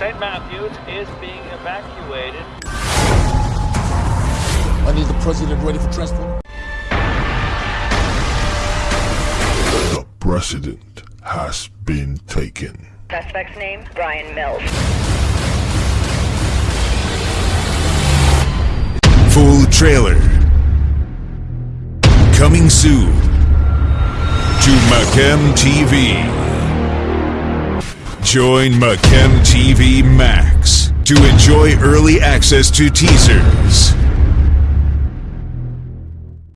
St. Matthews is being evacuated. I need the president ready for transport. The president has been taken. Suspect's name, Bryan Mills. Full trailer. Coming soon to Macam TV. Join Macam TV Max to enjoy early access to teasers,